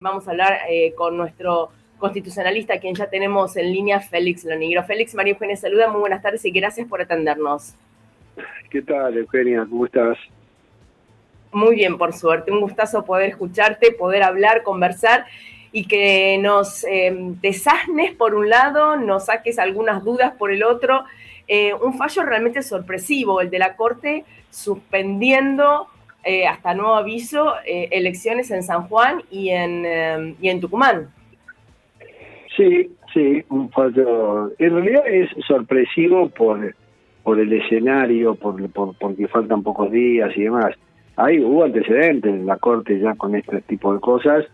Vamos a hablar eh, con nuestro constitucionalista, quien ya tenemos en línea, Félix Lonigro. Félix, María Eugenia saluda, muy buenas tardes y gracias por atendernos. ¿Qué tal, Eugenia? ¿Cómo estás? Muy bien, por suerte. Un gustazo poder escucharte, poder hablar, conversar y que nos eh, desasnes por un lado, nos saques algunas dudas por el otro. Eh, un fallo realmente sorpresivo, el de la Corte suspendiendo eh, hasta nuevo aviso, eh, elecciones en San Juan y en, eh, y en Tucumán. Sí, sí, un fallo. En realidad es sorpresivo por, por el escenario, por, por, porque faltan pocos días y demás. Ahí hubo antecedentes en la Corte ya con este tipo de cosas.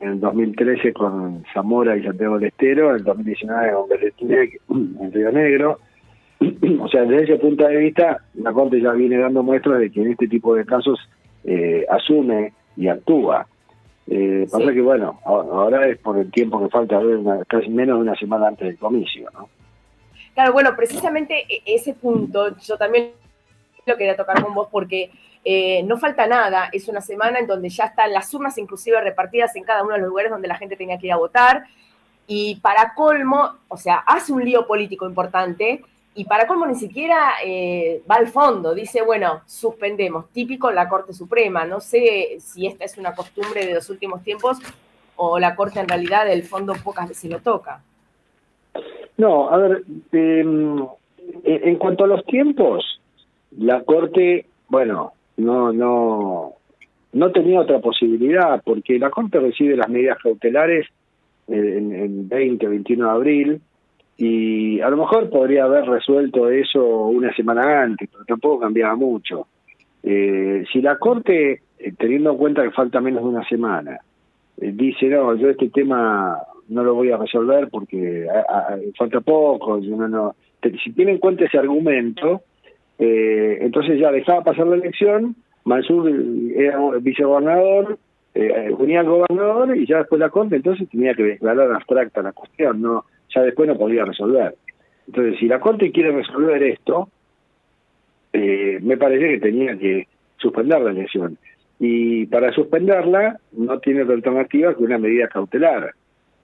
En el 2013 con Zamora y Santiago del Estero, en el 2019 con Berretine en Río Negro o sea, desde ese punto de vista, la Corte ya viene dando muestras de que en este tipo de casos eh, asume y actúa. Eh, Pasa que, bueno, ahora es por el tiempo que falta, casi menos de una semana antes del comicio, ¿no? Claro, bueno, precisamente e-, ese punto yo también lo quería tocar con vos porque eh, no falta nada, es una semana en donde ya están las urnas inclusive repartidas en cada uno de los lugares donde la gente tenía que ir a votar y para colmo, o sea, hace un lío político importante y para cómo ni siquiera eh, va al fondo, dice, bueno, suspendemos, típico la Corte Suprema, no sé si esta es una costumbre de los últimos tiempos o la Corte en realidad del fondo pocas veces lo toca. No, a ver, em, en cuanto a los tiempos, la Corte, bueno, no, no, no tenía otra posibilidad, porque la Corte recibe las medidas cautelares en, en 20 o 21 de abril, y a lo mejor podría haber resuelto eso una semana antes, pero tampoco cambiaba mucho. Eh, si la Corte, eh, teniendo en cuenta que falta menos de una semana, eh, dice, no, yo este tema no lo voy a resolver porque falta poco, yo no, no. si tiene en cuenta ese argumento, entonces ya dejaba pasar la elección, Mansur era vicegobernador, eh, gobernador y ya después la Corte, entonces tenía que declarar abstracta la cuestión, no ya después no podía resolver. Entonces, si la Corte quiere resolver esto, eh, me parece que tenía que suspender la elección. Y para suspenderla no tiene otra alternativa que una medida cautelar,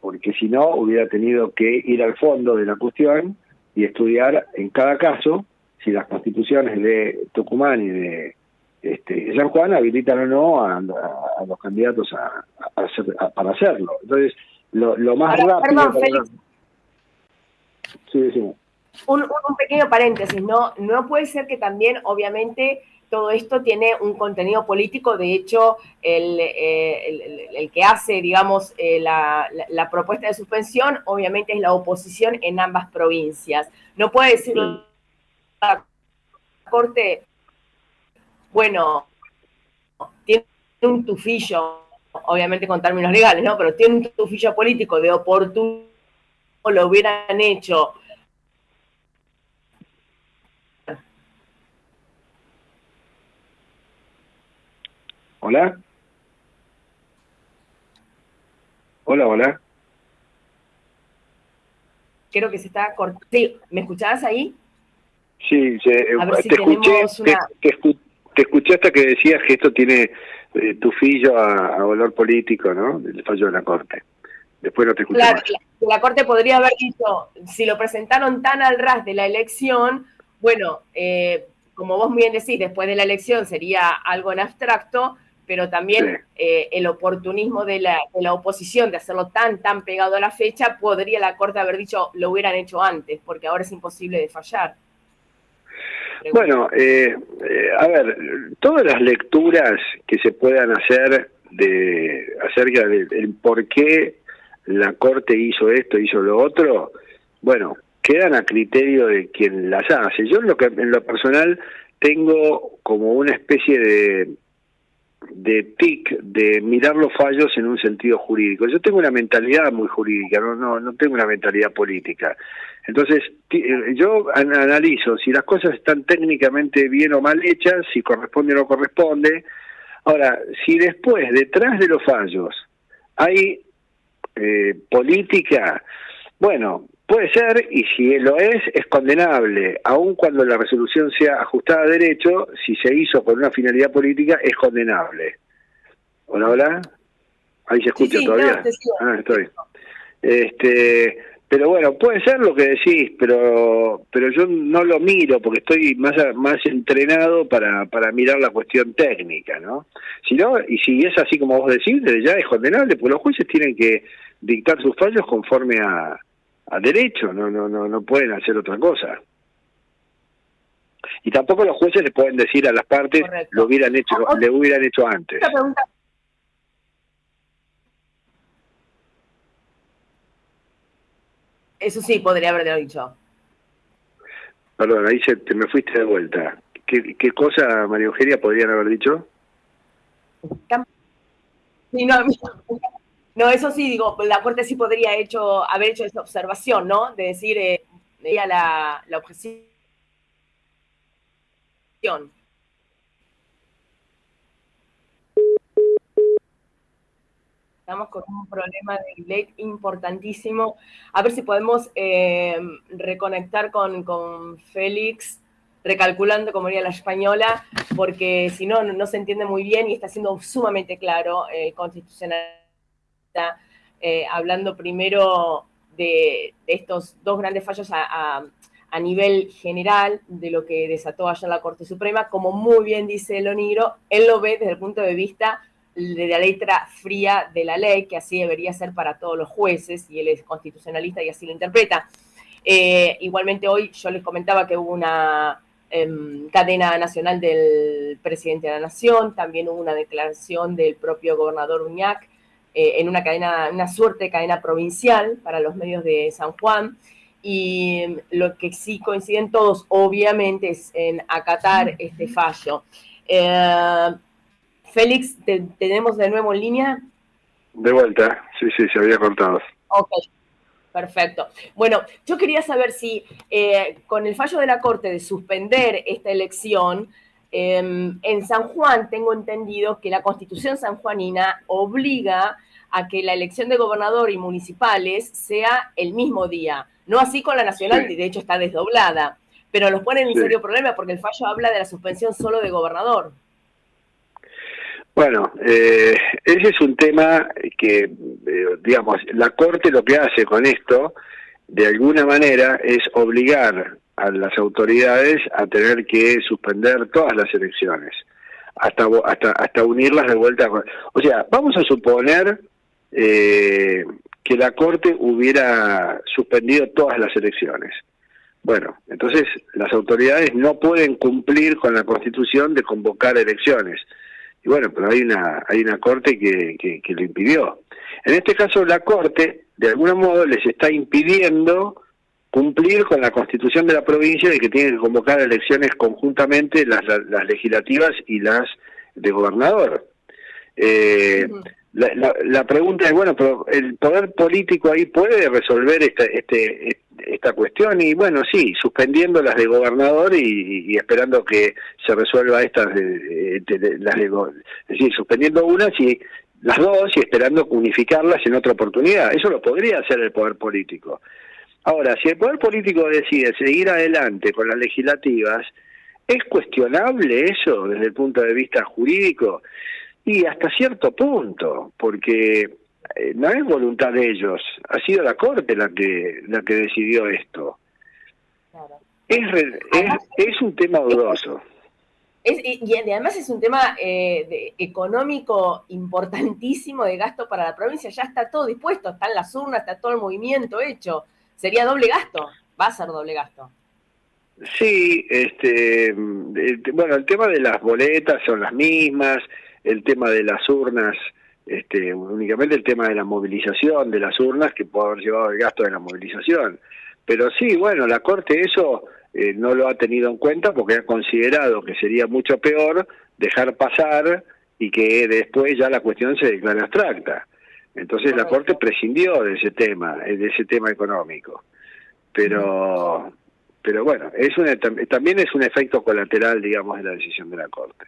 porque si no hubiera tenido que ir al fondo de la cuestión y estudiar en cada caso si las constituciones de Tucumán y de este, San Juan habilitan o no a, los candidatos a, para hacerlo. Entonces, lo, más rápido... Sí. Un, un, pequeño paréntesis, ¿no? No puede ser que también, obviamente, todo esto tiene un contenido político. De hecho, el, eh, el, que hace, digamos, eh, la, la, propuesta de suspensión, obviamente es la oposición en ambas provincias. No puede decir la Corte, bueno, tiene un tufillo, obviamente con términos legales, ¿no? Pero tiene un tufillo político de oportunidad lo hubieran hecho. Hola. Hola, hola. Creo que se está cortando. Sí, ¿me escuchabas ahí? Sí, te, escuché, te, escuché hasta que decías que esto tiene eh, tu fillo a, a, valor político, ¿no? El fallo de la Corte. Después no te escuché claro, La, Corte podría haber dicho, si lo presentaron tan al ras de la elección, bueno, eh, como vos bien decís, después de la elección sería algo en abstracto, pero también eh, el oportunismo de la, de la, oposición de hacerlo tan, tan pegado a la fecha, podría la Corte haber dicho, lo hubieran hecho antes, porque ahora es imposible de fallar. Bueno, eh, a ver, todas las lecturas que se puedan hacer de acerca del por qué la Corte hizo esto, hizo lo otro, bueno, quedan a criterio de quien las hace. Yo en lo, que, en lo personal tengo como una especie de, de tic de mirar los fallos en un sentido jurídico. Yo tengo una mentalidad muy jurídica, no, no, no tengo una mentalidad política. Entonces, yo analizo si las cosas están técnicamente bien o mal hechas, si corresponde o no corresponde. Ahora, si después, detrás de los fallos, hay eh, política, bueno, puede ser, y si lo es, es condenable, aun cuando la resolución sea ajustada a derecho, si se hizo con una finalidad política, es condenable. Hola, hola. Ahí se escucha todavía. ah, estoy. Este, pero bueno, puede ser lo que decís, pero pero yo no lo miro porque estoy más más entrenado para, para mirar la cuestión técnica, ¿no? Si no, y si es así como vos decís, ya es condenable, porque los jueces tienen que dictar sus fallos conforme a, a derecho, no, no, no, no pueden hacer otra cosa. Y tampoco los jueces le pueden decir a las partes lo hubieran hecho, le hubieran hecho antes. Eso sí, podría haberlo dicho. Perdón, ahí se, te me fuiste de vuelta. ¿Qué, ¿Qué cosa, María Eugenia, podrían haber dicho? no, eso sí, digo, la Corte sí podría haber hecho esa observación, ¿no? De decir, eh, la, la objeción Estamos con un problema de delay importantísimo. A ver si podemos eh, reconectar con, Félix, recalculando como diría la española, porque si no, no se entiende muy bien y está siendo sumamente claro el eh, hablando primero de, estos dos grandes fallos a, nivel general de lo que desató ayer la Corte Suprema, como muy bien dice Loniro, él lo ve desde el punto de vista de la letra fría de la ley, que así debería ser para todos los jueces, y él es constitucionalista y así lo interpreta. Eh, igualmente hoy yo les comentaba que hubo una em, cadena nacional del presidente de la Nación, también hubo una declaración del propio gobernador Uñac, eh, en una cadena, una suerte de cadena provincial para los medios de San Juan, y lo que sí coinciden todos, obviamente, es en acatar este fallo. Eh, Félix, ¿te, ¿tenemos de nuevo en línea? De vuelta, sí, sí, se había cortado. Ok, perfecto. Bueno, yo quería saber si eh, con el fallo de la Corte de suspender esta elección, em, en San Juan tengo entendido que la Constitución sanjuanina obliga a que la elección de gobernador y municipales sea el mismo día. No así con la nacional, de hecho está desdoblada, pero los ponen en serio problema porque el fallo habla de la suspensión solo de gobernador. Bueno, eh, ese es un tema que, eh, digamos, la Corte lo que hace con esto, de alguna manera, es obligar a las autoridades a tener que suspender todas las elecciones, hasta hasta hasta unirlas de vuelta. O sea, vamos a suponer eh, que la Corte hubiera suspendido todas las elecciones. Bueno, entonces las autoridades no pueden cumplir con la Constitución de convocar elecciones. Y bueno, pero hay una hay una Corte que, que, lo impidió. En este caso la Corte, de algún modo, les está impidiendo cumplir con la constitución de la provincia de que tienen que convocar elecciones conjuntamente las, las, legislativas y las de gobernador. Eh, la, pregunta es, bueno, pero el poder político ahí puede resolver esta, este, esta cuestión y bueno, sí, suspendiendo las de gobernador y, esperando que se resuelva estas de, las de, es decir, suspendiendo unas y las dos y esperando unificarlas en otra oportunidad. Eso lo podría hacer el poder político. Ahora, si el poder político decide seguir adelante con las legislativas, ¿es cuestionable eso desde el punto de vista jurídico? Y hasta cierto punto, porque eh, no es voluntad de ellos, ha sido la Corte la que, la que decidió esto. Es, es, un tema dudoso. y además es un tema eh, económico importantísimo de gasto para la provincia. Ya está todo dispuesto, están las urnas, está todo el movimiento hecho. Sería doble gasto, va a ser doble gasto. Sí, este, bueno, el tema de las boletas son las mismas, el tema de las urnas, este, únicamente el tema de la movilización de las urnas que puede haber llevado el gasto de la movilización. Pero sí, bueno, la Corte eso eh, no lo ha tenido en cuenta porque ha considerado que sería mucho peor dejar pasar y que después ya la cuestión se declara abstracta. Entonces la Corte prescindió de ese tema, de ese tema económico. Pero, pero bueno, es también es un efecto colateral, digamos, de la decisión de la Corte.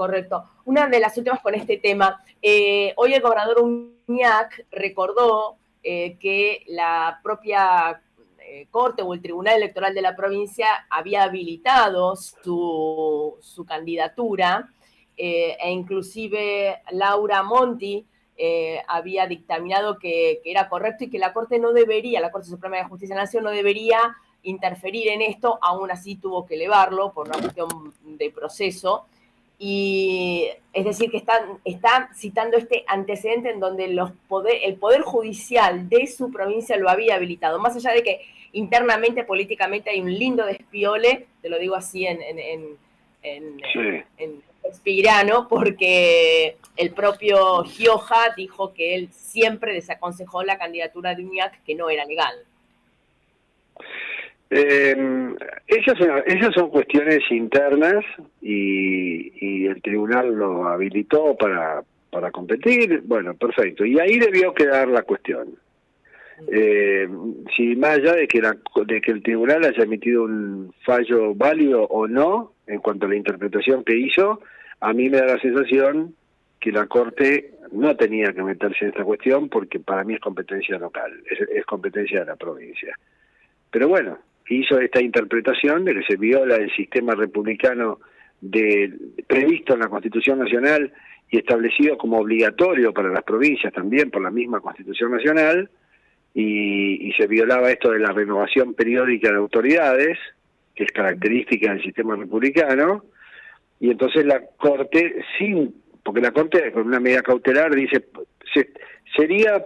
Correcto. Una de las últimas con este tema. Eh, hoy el gobernador Uñac recordó eh, que la propia eh, Corte o el Tribunal Electoral de la provincia había habilitado su, su candidatura e inclusive Laura Monti había dictaminado que, era correcto y que la Corte no debería, la Corte Suprema de Justicia de la Nación no debería interferir en esto, aún así tuvo que elevarlo por una cuestión de proceso. Y es decir, que están, está citando este antecedente en donde los poder, el Poder Judicial de su provincia lo había habilitado, más allá de que internamente, políticamente, hay un lindo despiole, te lo digo así en, en, en, en, porque el propio Gioja dijo que él siempre desaconsejó la candidatura de Uñac, que no era legal. Eh, esas, son, esas son cuestiones internas y, el tribunal lo habilitó para, para competir. Bueno, perfecto. Y ahí debió quedar la cuestión. Eh, si más allá de que, la, de que el tribunal haya emitido un fallo válido o no en cuanto a la interpretación que hizo, a mí me da la sensación que la Corte no tenía que meterse en esta cuestión porque para mí es competencia local, es competencia de la provincia. Pero bueno, hizo esta interpretación de que se viola el sistema republicano de, previsto en la Constitución Nacional y establecido como obligatorio para las provincias también por la misma Constitución Nacional, y, se violaba esto de la renovación periódica de autoridades, que es característica del sistema republicano, y entonces la Corte, sin, porque la Corte con una medida cautelar dice, se, sería,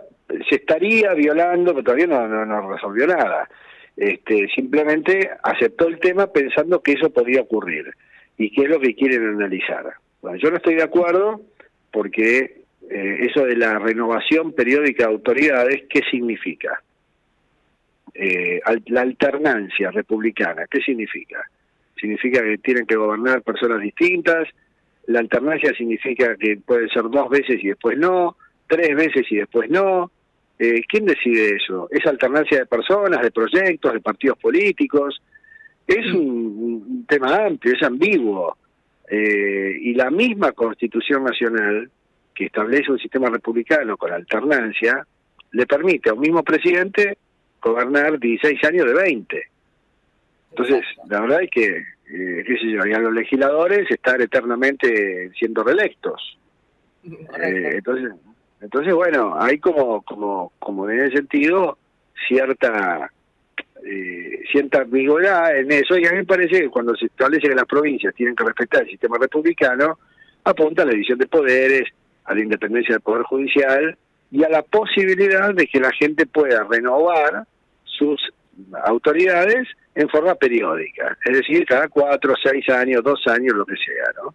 se estaría violando, pero todavía no, no, no resolvió nada este, simplemente aceptó el tema pensando que eso podía ocurrir y qué es lo que quieren analizar. Bueno, yo no estoy de acuerdo porque eh, eso de la renovación periódica de autoridades, ¿qué significa? Eh, la alternancia republicana, ¿qué significa? Significa que tienen que gobernar personas distintas, la alternancia significa que puede ser dos veces y después no, tres veces y después no, eh, ¿Quién decide eso? ¿Es alternancia de personas, de proyectos, de partidos políticos? Es un, tema amplio, es ambiguo. Eh, y la misma Constitución Nacional, que establece un sistema republicano con alternancia, le permite a un mismo presidente gobernar 16 años de 20. Entonces, la verdad es que, eh, qué sé yo, y a los legisladores estar eternamente siendo reelectos. Eh, entonces, entonces, bueno, hay como, como, como en ese sentido cierta eh, cierta ambigüedad en eso y a mí me parece que cuando se establece que las provincias tienen que respetar el sistema republicano, apunta a la división de poderes, a la independencia del Poder Judicial y a la posibilidad de que la gente pueda renovar sus autoridades en forma periódica, es decir, cada cuatro, seis años, dos años, lo que sea, ¿no?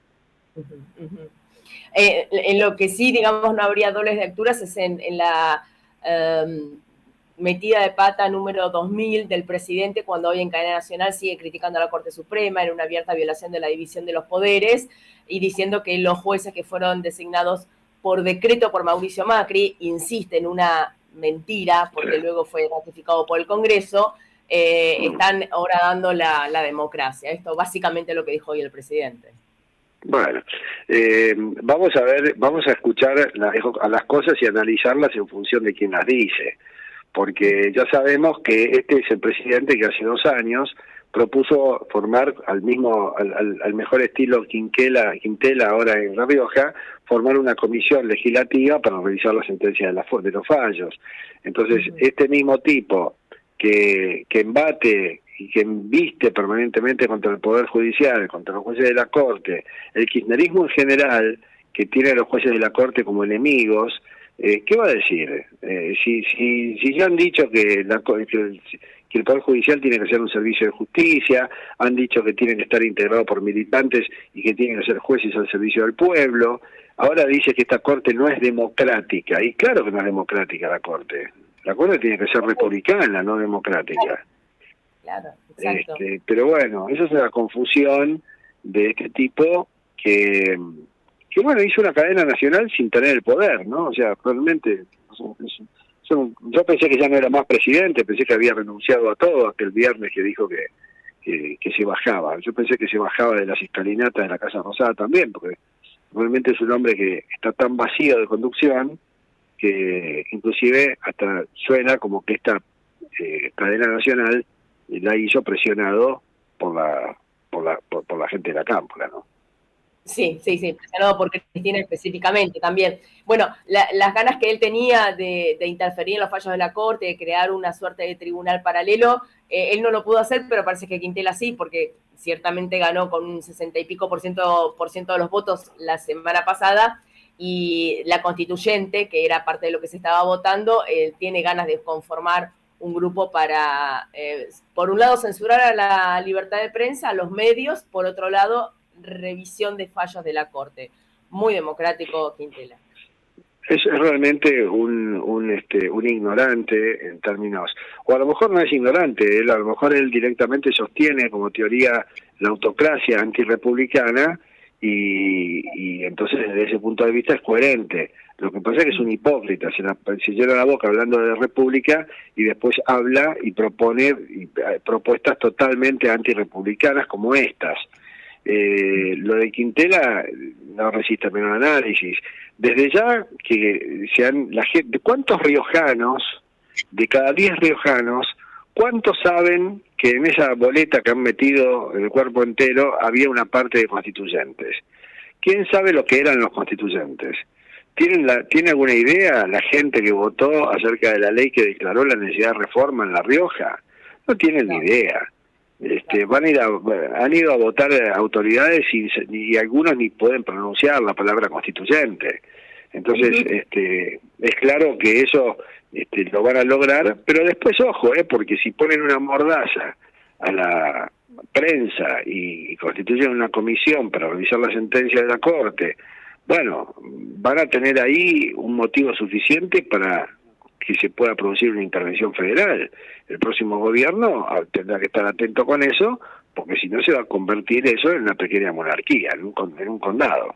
Eh, en lo que sí, digamos, no habría dobles lecturas es en, la em, metida de pata número 2000 del presidente cuando hoy en cadena nacional sigue criticando a la Corte Suprema en una abierta violación de la división de los poderes y diciendo que los jueces que fueron designados por decreto por Mauricio Macri insisten en una mentira porque luego fue ratificado por el Congreso, eh, están ahora dando la, la democracia. Esto básicamente es lo que dijo hoy el presidente. Bueno, eh, vamos a ver, vamos a escuchar a las cosas y analizarlas en función de quien las dice, porque ya sabemos que este es el presidente que hace dos años propuso formar al mismo, al, mejor estilo Quintela, Quintela ahora en La Rioja, formar una comisión legislativa para revisar la sentencia de, la, de los fallos. Entonces, este mismo tipo que, que embate y que viste permanentemente contra el Poder Judicial, contra los jueces de la Corte, el kirchnerismo en general, que tiene a los jueces de la Corte como enemigos, eh, ¿qué va a decir? Eh, si, si, si ya han dicho que, la, que, el Poder Judicial tiene que ser un servicio de justicia, han dicho que tienen que estar integrados por militantes y que tienen que ser jueces al servicio del pueblo, ahora dice que esta Corte no es democrática, y claro que no es democrática la Corte, la Corte tiene que ser republicana, no democrática. Este, pero bueno, esa es la confusión de este tipo que, que, bueno, hizo una cadena nacional sin tener el poder, ¿no? O sea, realmente, yo pensé que ya no era más presidente, pensé que había renunciado a todo aquel viernes que dijo que, que, se bajaba. Yo pensé que se bajaba de las escalinatas de la Casa Rosada también, porque realmente es un hombre que está tan vacío de conducción que inclusive hasta suena como que esta eh, cadena nacional la hizo presionado por la por la, por, la gente de la cámpora, ¿no? Sí, sí, sí, presionado por Cristina específicamente también. Bueno, las ganas que él tenía de, interferir en los fallos de la Corte, de crear una suerte de tribunal paralelo, eh, él no lo pudo hacer, pero parece que Quintela sí, porque ciertamente ganó con un sesenta y pico por ciento, por ciento de los votos la semana pasada, y la constituyente, que era parte de lo que se estaba votando, eh, tiene ganas de conformar un grupo para, eh, por un lado, censurar a la libertad de prensa, a los medios, por otro lado, revisión de fallos de la Corte. Muy democrático, Quintela. Es, realmente un, un, este, un ignorante en términos, o a lo mejor no es ignorante, él, a lo mejor él directamente sostiene como teoría la autocracia antirepublicana y, y entonces desde ese punto de vista es coherente. Lo que pasa es que es un hipócrita, se, llena la boca hablando de república y después habla y propone eh, propuestas totalmente antirepublicanas como estas. Eh, lo de Quintela no resiste menor análisis. Desde ya que sean la gente, ¿cuántos riojanos, de cada 10 riojanos, cuántos saben que en esa boleta que han metido el cuerpo entero había una parte de constituyentes? ¿Quién sabe lo que eran los constituyentes? ¿Tienen la, ¿Tiene alguna idea la gente que votó acerca de la ley que declaró la necesidad de reforma en La Rioja? No tienen ni idea. Este, van a ir han ido a votar autoridades y, algunos ni pueden pronunciar la palabra constituyente. Entonces, este, es claro que eso este, lo van a lograr, pero después ojo, eh, porque si ponen una mordaza a la prensa y, constituyen una comisión para revisar la sentencia de la Corte, bueno, van a tener ahí un motivo suficiente para que se pueda producir una intervención federal. El próximo gobierno ah, tendrá que estar atento con eso, porque si no se va a convertir eso en una pequeña monarquía, en un, condado.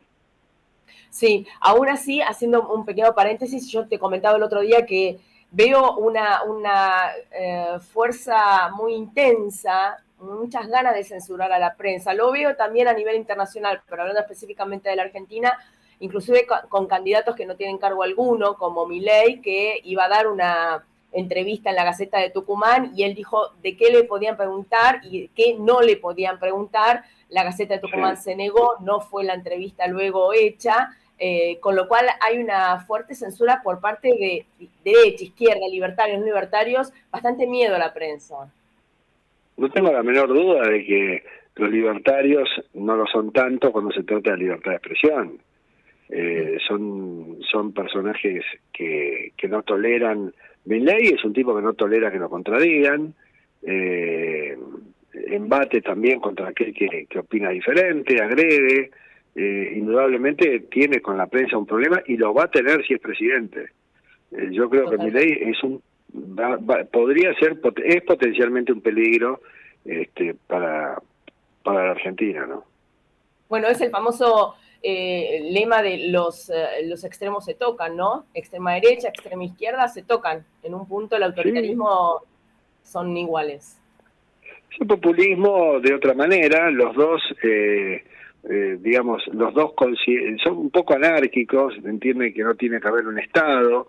Sí, aún así, haciendo un pequeño paréntesis, yo te comentaba el otro día que veo una, una eh, fuerza muy intensa, muchas ganas de censurar a la prensa. Lo veo también a nivel internacional, pero hablando específicamente de la Argentina, inclusive con, candidatos que no tienen cargo alguno, como Milei, que iba a dar una entrevista en la Gaceta de Tucumán y él dijo de qué le podían preguntar y qué no le podían preguntar. La Gaceta de Tucumán se negó, no fue la entrevista luego hecha, eh, con lo cual hay una fuerte censura por parte de derecha, izquierda, libertarios, no libertarios, bastante miedo a la prensa. No tengo la menor duda de que los libertarios no lo son tanto cuando se trata de libertad de expresión. Eh, son, son personajes que, que no toleran. ley es un tipo que no tolera que lo contradigan. Eh, embate también contra aquel que, que opina diferente, agrede. Eh, indudablemente tiene con la prensa un problema y lo va a tener si es presidente. Eh, yo creo que ley es un podría ser es potencialmente un peligro este, para para la Argentina, ¿no? Bueno, es el famoso eh, lema de los, eh, los extremos se tocan, ¿no? Extrema derecha, extrema izquierda se tocan. En un punto el autoritarismo son iguales. Es populismo de otra manera, los dos, eh, digamos, los dos son un poco anárquicos, entienden que no tiene que haber un Estado,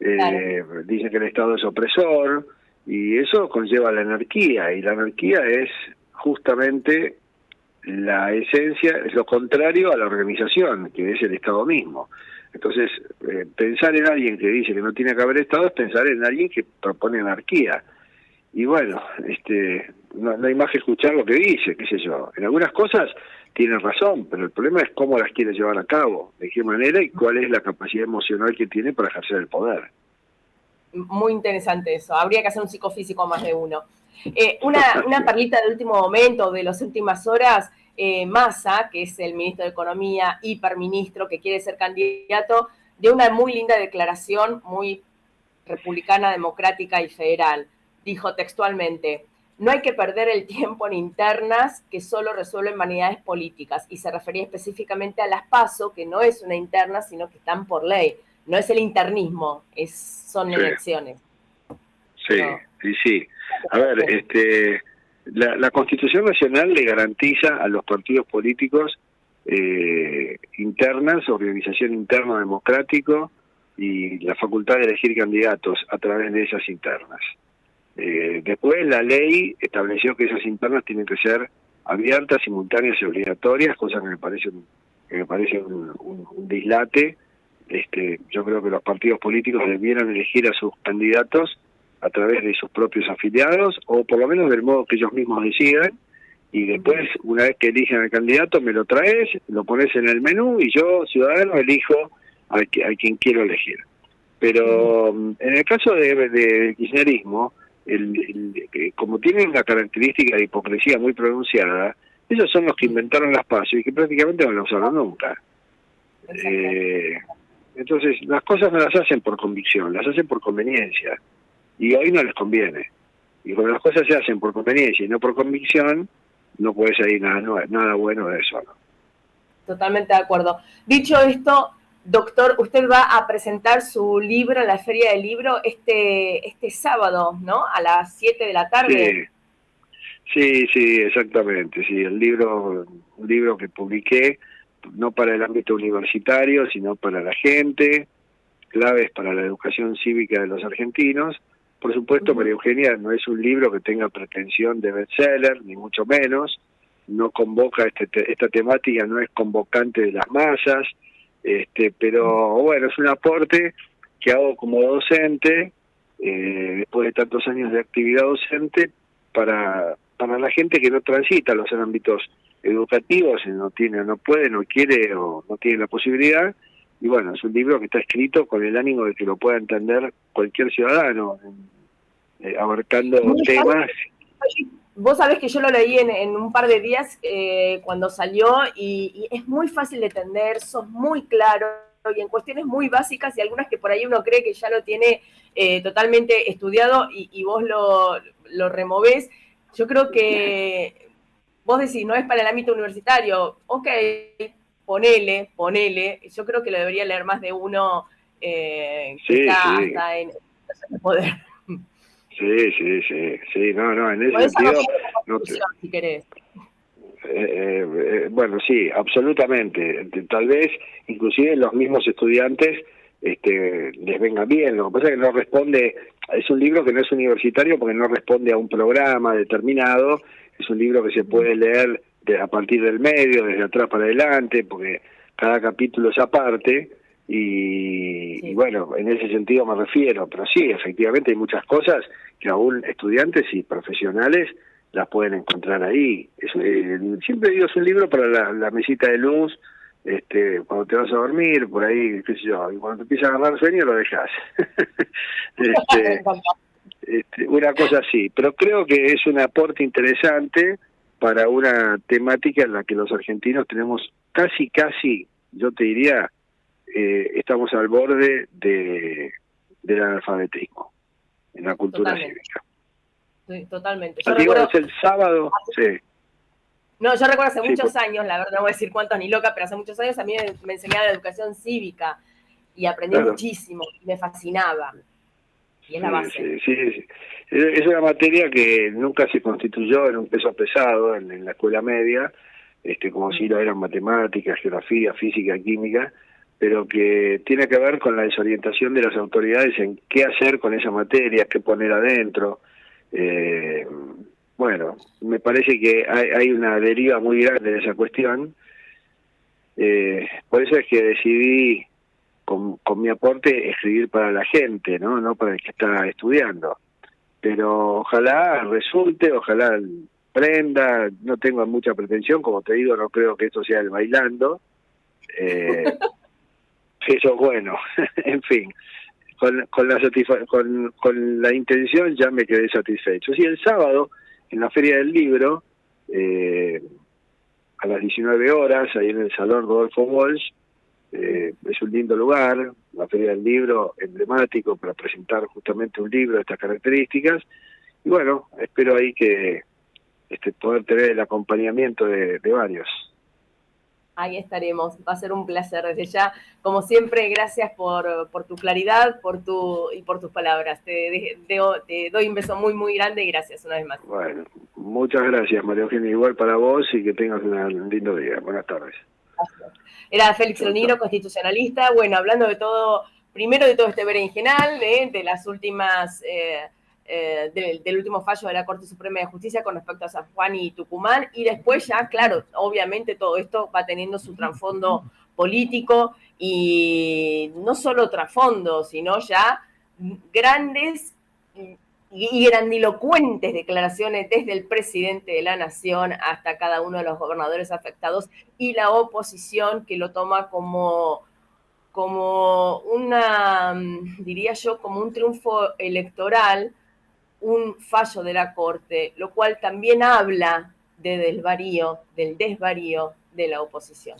dicen que el Estado es opresor, y eso conlleva la anarquía, y la anarquía es justamente la esencia es lo contrario a la organización, que es el Estado mismo. Entonces, eh, pensar en alguien que dice que no tiene que haber Estado es pensar en alguien que propone anarquía. Y bueno, este, no, hay más que escuchar lo que dice, qué sé yo. En algunas cosas tiene razón, pero el problema es cómo las quiere llevar a cabo, de qué manera y cuál es la capacidad emocional que tiene para ejercer el poder. Muy interesante eso. Habría que hacer un psicofísico más de uno. Eh, una, una perlita de último momento, de las últimas horas, eh, Massa, que es el ministro de Economía, hiperministro, que quiere ser candidato, de una muy linda declaración, muy republicana, democrática y federal. Dijo textualmente, no hay que perder el tiempo en internas que solo resuelven vanidades políticas. Y se refería específicamente a las PASO, que no es una interna, sino que están por ley. No es el internismo, es, son elecciones. Sí, sí, sí. A ver, este, la, Constitución Nacional le garantiza a los partidos políticos eh, internas, organización interna democrático y la facultad de elegir candidatos a través de esas internas. Eh, después la ley estableció que esas internas tienen que ser abiertas, simultáneas y obligatorias, cosa que me parece que me parece un, dislate. Este, yo creo que los partidos políticos debieran elegir a sus candidatos a través de sus propios afiliados o por lo menos del modo que ellos mismos decidan y después una vez que eligen al candidato me lo traes, lo pones en el menú y yo ciudadano elijo a, quien quiero elegir. Pero mm, en el caso de, kirchnerismo, el, como tienen una característica de hipocresía muy pronunciada, ellos son los que inventaron las pasos y que prácticamente no lo usaron nunca. Eh, entonces, las cosas no las hacen por convicción, las hacen por conveniencia. Y hoy no les conviene. Y cuando las cosas se hacen por conveniencia y no por convicción, no puede salir nada, nada bueno de eso. Totalmente de acuerdo. Dicho esto, doctor, usted va a presentar su libro en la Feria del Libro este, este sábado, ¿no? A las 7 de la tarde. Sí, sí, exactamente. Sí, el libro, un libro que publiqué, no para el ámbito universitario, sino para la gente, claves para la educación cívica de los argentinos. Por supuesto, María Eugenia no es un libro que tenga pretensión de bestseller, ni mucho menos. No convoca este, esta temática, no es convocante de las masas, este, pero bueno, es un aporte que hago como docente, eh, después de tantos años de actividad docente, para para la gente que no transita los ámbitos educativos, no tiene, no puede, no quiere o no tiene la posibilidad. Y bueno, es un libro que está escrito con el ánimo de que lo pueda entender cualquier ciudadano, eh, abarcando temas. Vos sabés que yo lo leí en, un par de días eh, cuando salió y, es muy fácil de entender, sos muy claro y en cuestiones muy básicas y algunas que por ahí uno cree que ya lo tiene eh, totalmente estudiado y, y vos lo, lo removés. Yo creo que vos decís, no es para el ámbito universitario, ok, ponele, ponele, yo creo que lo debería leer más de uno eh, que está hasta en el poder. Sí, sí, sí, sí, no, no, en ese sentido... No si querés. Eh, eh, bueno, sí, absolutamente. Tal vez, inclusive los mismos estudiantes este, les venga bien. Lo que pasa es que no responde, es un libro que no es universitario porque no responde a un programa determinado, es un libro que se puede leer de, a partir del medio, desde atrás para adelante, porque cada capítulo es aparte. Y, y, bueno, en ese sentido me refiero, pero sí, efectivamente hay muchas cosas que aún estudiantes y profesionales las pueden encontrar ahí. Es, eh, siempre digo, es un libro para la, la mesita de luz, este, cuando te vas a dormir, por ahí, qué sé yo, y cuando te empieza a agarrar sueño lo dejas. este, este, una cosa así, pero creo que es un aporte interesante para una temática en la que los argentinos tenemos casi, casi, yo te diría, eh, estamos al borde de del analfabetismo en la cultura cívica. Sí, totalmente. Yo recuerdo... el sábado, sí. No, yo recuerdo hace muchos años, la verdad no voy a decir cuántos ni loca, pero hace muchos años a mí me, enseñaba la educación cívica y aprendí muchísimo y me fascinaba. Y es la base. Sí, sí, Es una materia que nunca se constituyó en un peso pesado en, la escuela media, este como si lo eran matemáticas, geografía, física, química, pero que tiene que ver con la desorientación de las autoridades en qué hacer con esa materia, qué poner adentro. Eh, bueno, me parece que hay, una deriva muy grande de esa cuestión. Eh, por eso es que decidí, con, mi aporte, escribir para la gente, ¿no? No para el que está estudiando. Pero ojalá resulte, ojalá prenda, no tengo mucha pretensión, como te digo, no creo que esto sea el bailando. Eh, eso es bueno, en fin. Con, con la con, con la intención ya me quedé satisfecho. Sí, el sábado en la Feria del Libro, eh, a las 19 horas, ahí en el Salón Rodolfo Walsh. Eh, es un lindo lugar, la Feria del Libro emblemático para presentar justamente un libro de estas características. Y bueno, espero ahí que este, poder tener el acompañamiento de varios ahí estaremos. Va a ser un placer desde ya. Como siempre, gracias por, por tu claridad por tu, y por tus palabras. Te, te, doy un beso muy, muy grande y gracias una vez más. Bueno, muchas gracias, María Eugenia. Igual para vos y que tengas un lindo día. Buenas tardes. Era Félix Loniro, constitucionalista. Bueno, hablando de todo, primero de todo este berenjenal, de, de las últimas... Eh, eh, del, último fallo de la Corte Suprema de Justicia con respecto a San Juan y Tucumán, y después ya, claro, obviamente todo esto va teniendo su trasfondo político y no solo trasfondo, sino ya grandes y grandilocuentes declaraciones desde el presidente de la nación hasta cada uno de los gobernadores afectados y la oposición que lo toma como como una, diría yo, como un triunfo electoral un fallo de la Corte, lo cual también habla de desvarío, del desvarío de la oposición.